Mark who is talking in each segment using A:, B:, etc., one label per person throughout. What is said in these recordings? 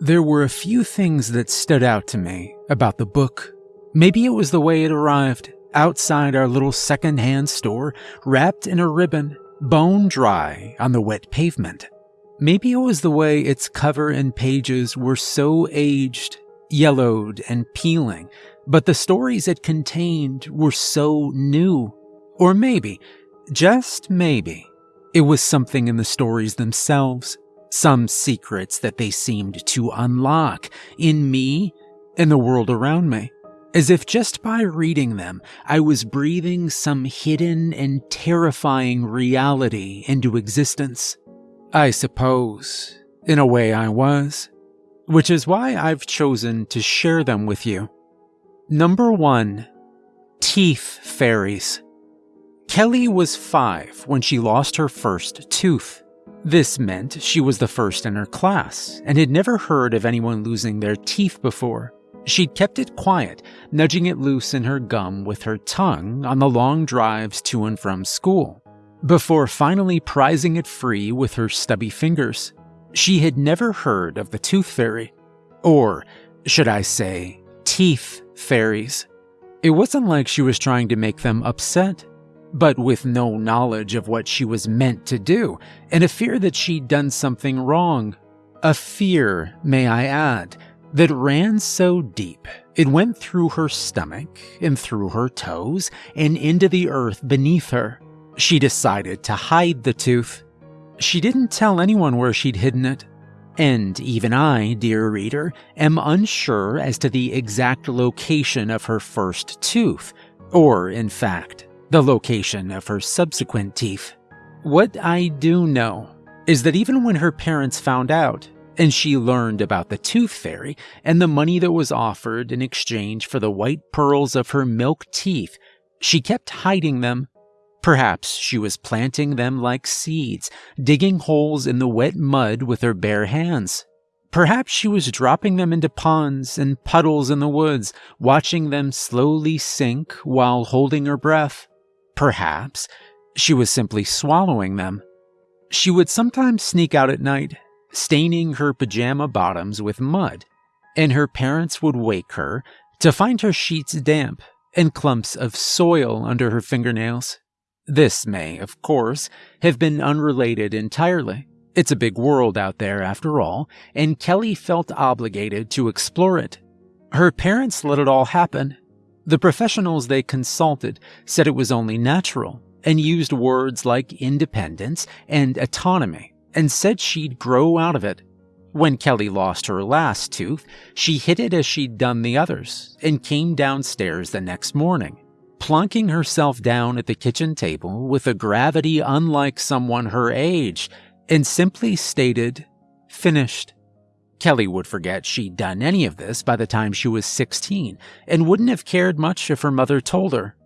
A: There were a few things that stood out to me about the book. Maybe it was the way it arrived outside our little second-hand store, wrapped in a ribbon, bone dry on the wet pavement. Maybe it was the way its cover and pages were so aged, yellowed, and peeling, but the stories it contained were so new. Or maybe, just maybe, it was something in the stories themselves, some secrets that they seemed to unlock in me and the world around me as if just by reading them, I was breathing some hidden and terrifying reality into existence. I suppose, in a way I was, which is why I've chosen to share them with you. Number 1. Teeth Fairies Kelly was five when she lost her first tooth. This meant she was the first in her class and had never heard of anyone losing their teeth before. She'd kept it quiet, nudging it loose in her gum with her tongue on the long drives to and from school, before finally prizing it free with her stubby fingers. She had never heard of the tooth fairy. Or, should I say, teeth fairies. It wasn't like she was trying to make them upset, but with no knowledge of what she was meant to do, and a fear that she'd done something wrong. A fear, may I add, that ran so deep it went through her stomach and through her toes and into the earth beneath her. She decided to hide the tooth. She didn't tell anyone where she'd hidden it. And even I, dear reader, am unsure as to the exact location of her first tooth, or, in fact, the location of her subsequent teeth. What I do know is that even when her parents found out, and she learned about the Tooth Fairy and the money that was offered in exchange for the white pearls of her milk teeth. She kept hiding them. Perhaps she was planting them like seeds, digging holes in the wet mud with her bare hands. Perhaps she was dropping them into ponds and puddles in the woods, watching them slowly sink while holding her breath. Perhaps she was simply swallowing them. She would sometimes sneak out at night staining her pajama bottoms with mud, and her parents would wake her to find her sheets damp and clumps of soil under her fingernails. This may, of course, have been unrelated entirely. It's a big world out there, after all, and Kelly felt obligated to explore it. Her parents let it all happen. The professionals they consulted said it was only natural and used words like independence and autonomy and said she'd grow out of it. When Kelly lost her last tooth, she hid it as she'd done the others and came downstairs the next morning, plunking herself down at the kitchen table with a gravity unlike someone her age, and simply stated, finished. Kelly would forget she'd done any of this by the time she was 16 and wouldn't have cared much if her mother told her.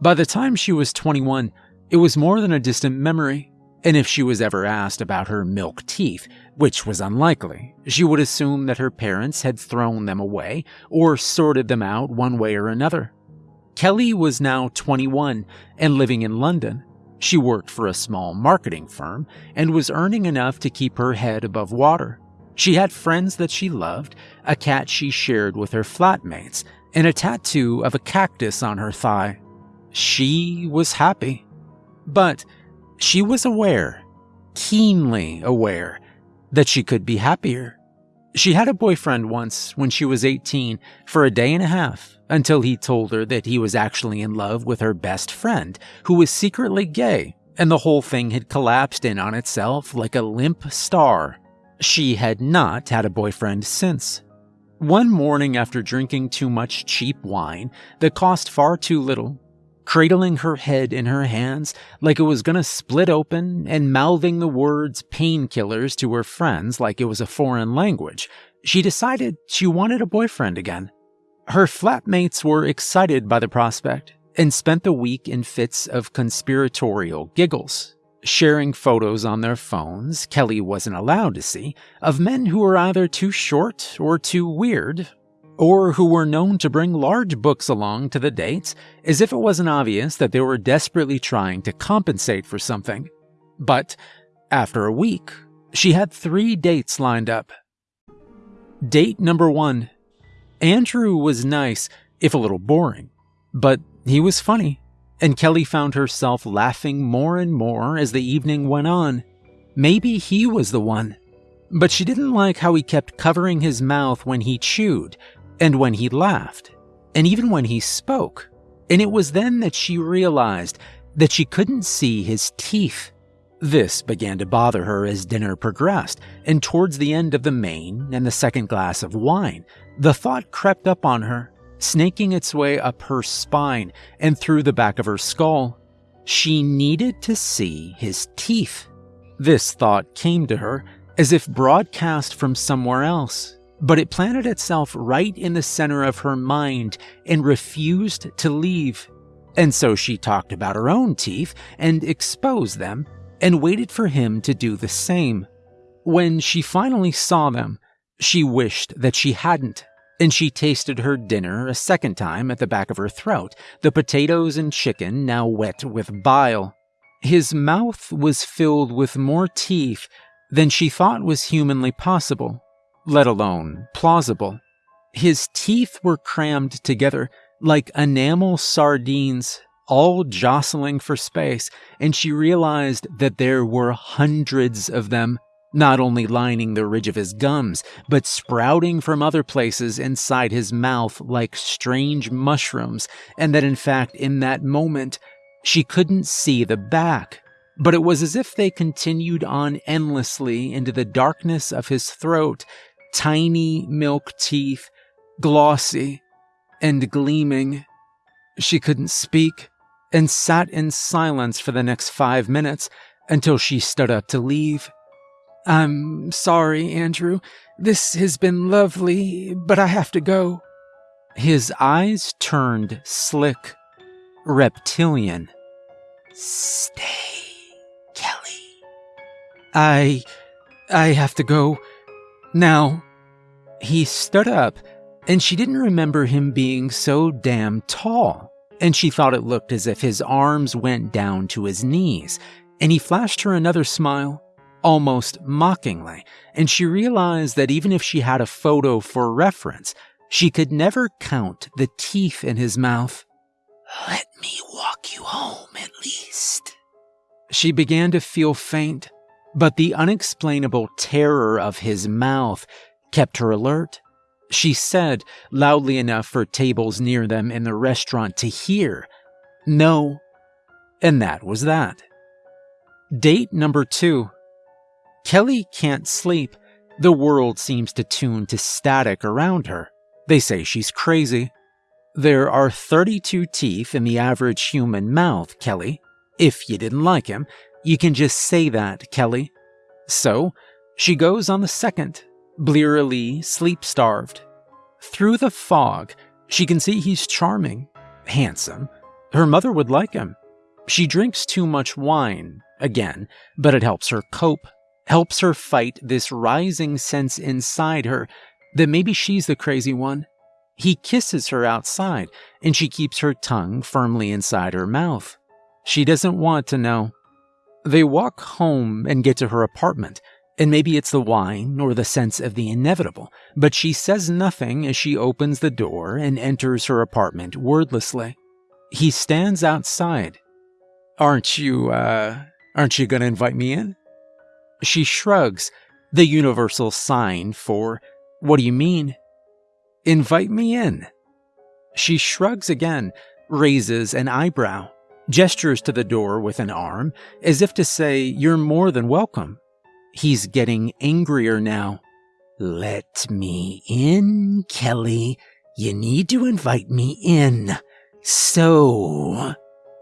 A: By the time she was 21, it was more than a distant memory and if she was ever asked about her milk teeth, which was unlikely, she would assume that her parents had thrown them away or sorted them out one way or another. Kelly was now 21 and living in London. She worked for a small marketing firm and was earning enough to keep her head above water. She had friends that she loved, a cat she shared with her flatmates, and a tattoo of a cactus on her thigh. She was happy. But she was aware, keenly aware, that she could be happier. She had a boyfriend once when she was 18 for a day and a half until he told her that he was actually in love with her best friend, who was secretly gay, and the whole thing had collapsed in on itself like a limp star. She had not had a boyfriend since. One morning after drinking too much cheap wine that cost far too little, cradling her head in her hands like it was going to split open and mouthing the words painkillers to her friends like it was a foreign language, she decided she wanted a boyfriend again. Her flatmates were excited by the prospect and spent the week in fits of conspiratorial giggles, sharing photos on their phones Kelly wasn't allowed to see of men who were either too short or too weird or who were known to bring large books along to the dates as if it wasn't obvious that they were desperately trying to compensate for something. But after a week, she had three dates lined up. Date number one. Andrew was nice, if a little boring, but he was funny, and Kelly found herself laughing more and more as the evening went on. Maybe he was the one. But she didn't like how he kept covering his mouth when he chewed, and when he laughed, and even when he spoke. And it was then that she realized that she couldn't see his teeth. This began to bother her as dinner progressed, and towards the end of the main and the second glass of wine, the thought crept up on her, snaking its way up her spine and through the back of her skull. She needed to see his teeth. This thought came to her as if broadcast from somewhere else, but it planted itself right in the center of her mind and refused to leave. And so she talked about her own teeth and exposed them and waited for him to do the same. When she finally saw them, she wished that she hadn't, and she tasted her dinner a second time at the back of her throat, the potatoes and chicken now wet with bile. His mouth was filled with more teeth than she thought was humanly possible, let alone plausible. His teeth were crammed together like enamel sardines all jostling for space, and she realized that there were hundreds of them, not only lining the ridge of his gums, but sprouting from other places inside his mouth like strange mushrooms, and that in fact, in that moment, she couldn't see the back. But it was as if they continued on endlessly into the darkness of his throat, tiny milk teeth, glossy and gleaming. She couldn't speak, and sat in silence for the next five minutes until she stood up to leave. I'm sorry, Andrew. This has been lovely, but I have to go. His eyes turned slick, reptilian. Stay, Kelly. I. I have to go. Now. He stood up, and she didn't remember him being so damn tall and she thought it looked as if his arms went down to his knees, and he flashed her another smile, almost mockingly, and she realized that even if she had a photo for reference, she could never count the teeth in his mouth. Let me walk you home at least. She began to feel faint, but the unexplainable terror of his mouth kept her alert she said, loudly enough for tables near them in the restaurant to hear. No. And that was that. Date number two. Kelly can't sleep. The world seems to tune to static around her. They say she's crazy. There are 32 teeth in the average human mouth, Kelly. If you didn't like him, you can just say that, Kelly. So, she goes on the second blearily sleep starved. Through the fog, she can see he's charming, handsome. Her mother would like him. She drinks too much wine, again, but it helps her cope, helps her fight this rising sense inside her that maybe she's the crazy one. He kisses her outside, and she keeps her tongue firmly inside her mouth. She doesn't want to know. They walk home and get to her apartment, and maybe it's the wine or the sense of the inevitable, but she says nothing as she opens the door and enters her apartment wordlessly. He stands outside. Aren't you, uh, aren't you gonna invite me in? She shrugs, the universal sign for, what do you mean? Invite me in. She shrugs again, raises an eyebrow, gestures to the door with an arm, as if to say, You're more than welcome. He's getting angrier now. Let me in, Kelly. You need to invite me in. So.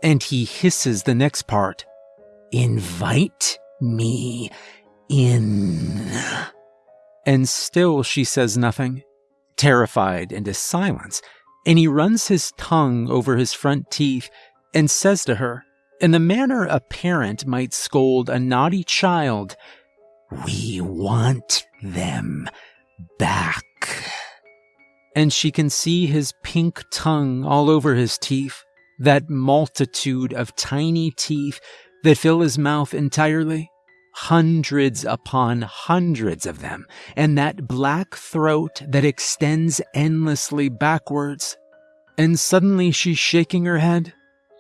A: And he hisses the next part. Invite me in. And still she says nothing, terrified into silence, and he runs his tongue over his front teeth and says to her, in the manner a parent might scold a naughty child we want them back. And she can see his pink tongue all over his teeth, that multitude of tiny teeth that fill his mouth entirely. hundreds upon hundreds of them, and that black throat that extends endlessly backwards. And suddenly she's shaking her head,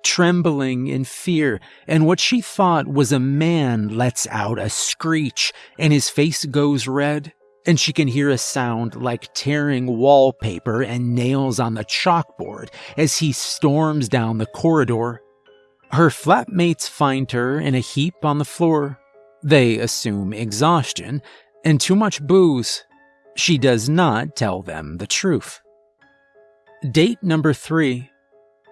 A: trembling in fear, and what she thought was a man lets out a screech, and his face goes red, and she can hear a sound like tearing wallpaper and nails on the chalkboard as he storms down the corridor. Her flatmates find her in a heap on the floor, they assume exhaustion and too much booze. She does not tell them the truth. Date number three.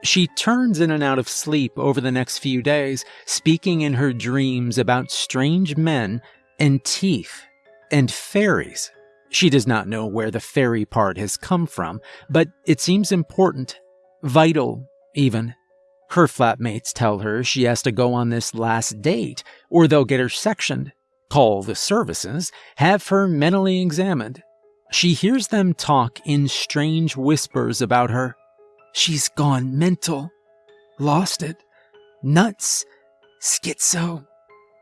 A: She turns in and out of sleep over the next few days, speaking in her dreams about strange men and teeth and fairies. She does not know where the fairy part has come from, but it seems important, vital, even. Her flatmates tell her she has to go on this last date, or they'll get her sectioned, call the services, have her mentally examined. She hears them talk in strange whispers about her. She's gone mental, lost it, nuts, schizo.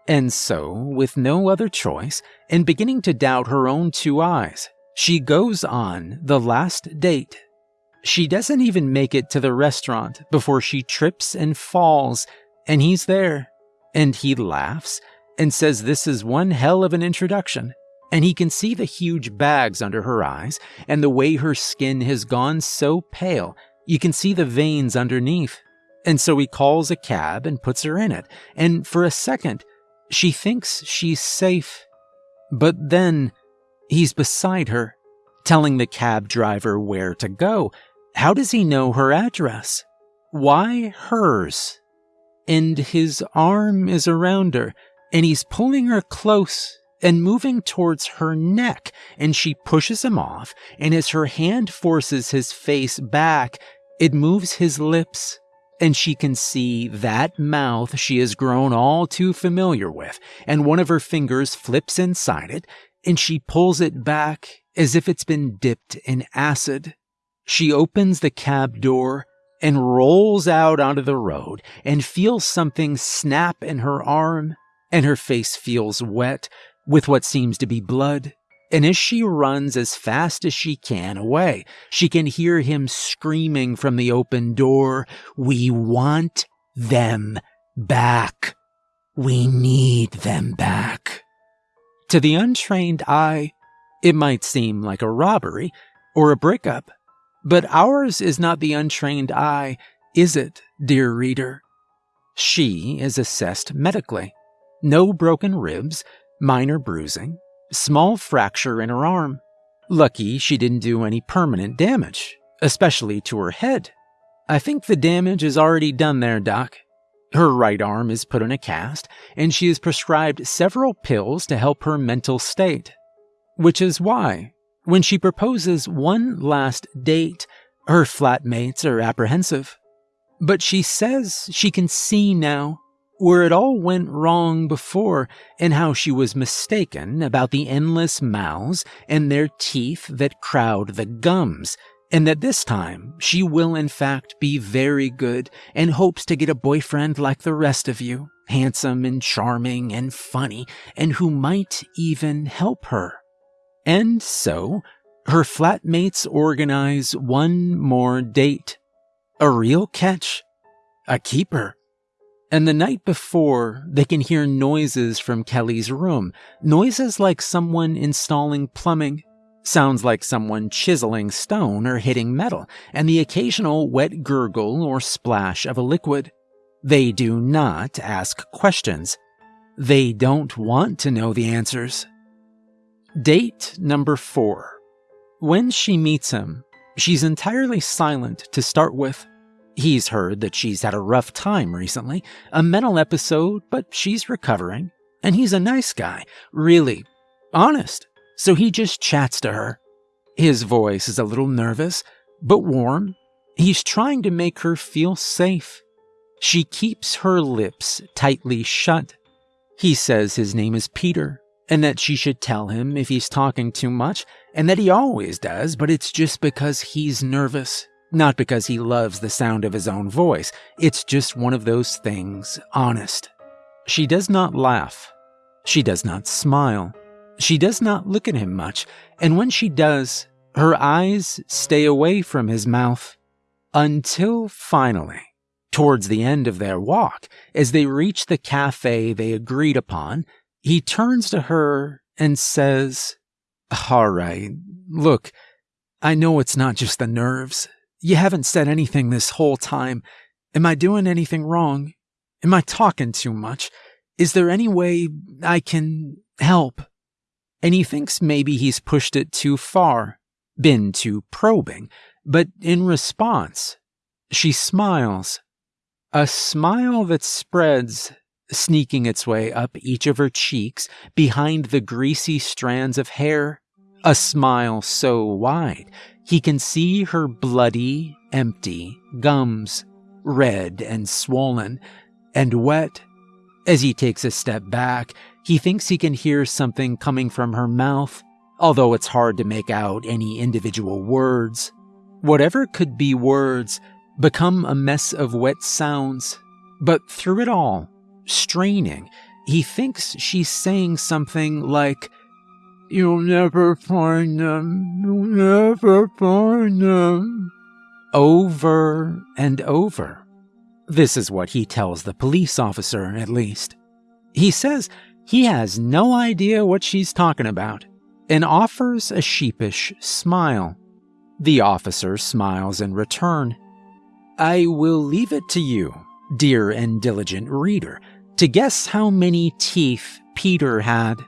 A: And so, with no other choice, and beginning to doubt her own two eyes, she goes on the last date she doesn't even make it to the restaurant before she trips and falls, and he's there. And he laughs and says this is one hell of an introduction. And he can see the huge bags under her eyes and the way her skin has gone so pale, you can see the veins underneath. And so he calls a cab and puts her in it. And for a second, she thinks she's safe. But then he's beside her, telling the cab driver where to go how does he know her address? Why hers? And his arm is around her, and he's pulling her close and moving towards her neck, and she pushes him off, and as her hand forces his face back, it moves his lips, and she can see that mouth she has grown all too familiar with, and one of her fingers flips inside it, and she pulls it back as if it's been dipped in acid. She opens the cab door and rolls out onto the road and feels something snap in her arm, and her face feels wet with what seems to be blood. And as she runs as fast as she can away, she can hear him screaming from the open door, We want them back. We need them back. To the untrained eye, it might seem like a robbery or a breakup. But ours is not the untrained eye, is it, dear reader? She is assessed medically. No broken ribs, minor bruising, small fracture in her arm. Lucky she didn't do any permanent damage, especially to her head. I think the damage is already done there, Doc. Her right arm is put in a cast, and she is prescribed several pills to help her mental state. Which is why, when she proposes one last date, her flatmates are apprehensive. But she says she can see now where it all went wrong before and how she was mistaken about the endless mouths and their teeth that crowd the gums, and that this time she will in fact be very good and hopes to get a boyfriend like the rest of you, handsome and charming and funny, and who might even help her. And so, her flatmates organize one more date. A real catch. A keeper. And the night before, they can hear noises from Kelly's room. Noises like someone installing plumbing. Sounds like someone chiseling stone or hitting metal, and the occasional wet gurgle or splash of a liquid. They do not ask questions. They don't want to know the answers. Date number four. When she meets him, she's entirely silent to start with. He's heard that she's had a rough time recently, a mental episode, but she's recovering. And he's a nice guy, really, honest. So he just chats to her. His voice is a little nervous, but warm. He's trying to make her feel safe. She keeps her lips tightly shut. He says his name is Peter, and that she should tell him if he's talking too much, and that he always does, but it's just because he's nervous. Not because he loves the sound of his own voice. It's just one of those things, honest. She does not laugh. She does not smile. She does not look at him much, and when she does, her eyes stay away from his mouth. Until finally, towards the end of their walk, as they reach the cafe they agreed upon, he turns to her and says, All right, look, I know it's not just the nerves. You haven't said anything this whole time. Am I doing anything wrong? Am I talking too much? Is there any way I can help? And he thinks maybe he's pushed it too far, been too probing, but in response, she smiles. A smile that spreads, sneaking its way up each of her cheeks behind the greasy strands of hair. A smile so wide he can see her bloody, empty gums, red and swollen and wet. As he takes a step back, he thinks he can hear something coming from her mouth, although it's hard to make out any individual words. Whatever could be words become a mess of wet sounds, but through it all, straining, he thinks she's saying something like, You'll never find them, you'll never find them. Over and over. This is what he tells the police officer, at least. He says he has no idea what she's talking about and offers a sheepish smile. The officer smiles in return. I will leave it to you, dear and diligent reader, to guess how many teeth Peter had,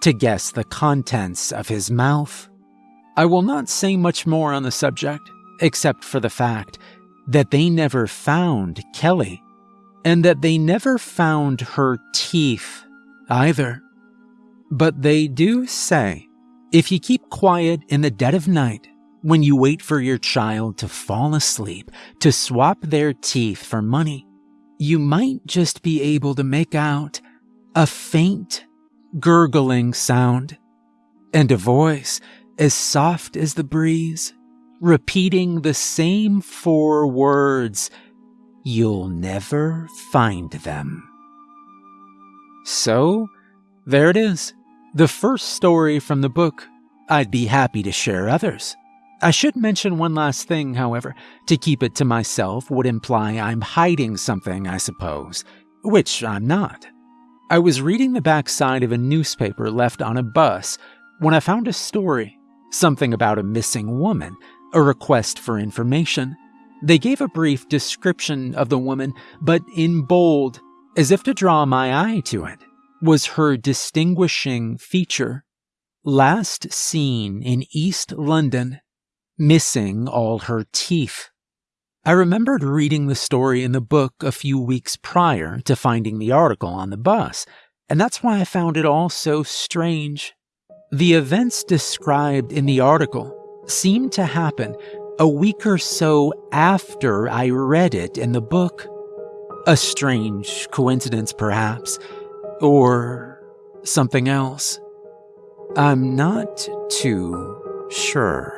A: to guess the contents of his mouth. I will not say much more on the subject, except for the fact that they never found Kelly, and that they never found her teeth either. But they do say if you keep quiet in the dead of night, when you wait for your child to fall asleep to swap their teeth for money, you might just be able to make out a faint, gurgling sound and a voice as soft as the breeze, repeating the same four words You'll never find them. So, there it is. The first story from the book. I'd be happy to share others. I should mention one last thing, however. To keep it to myself would imply I'm hiding something, I suppose, which I'm not. I was reading the backside of a newspaper left on a bus when I found a story, something about a missing woman, a request for information. They gave a brief description of the woman, but in bold, as if to draw my eye to it was her distinguishing feature. Last seen in East London, missing all her teeth. I remembered reading the story in the book a few weeks prior to finding the article on the bus, and that's why I found it all so strange. The events described in the article seemed to happen a week or so after I read it in the book. A strange coincidence, perhaps, or something else. I'm not too sure.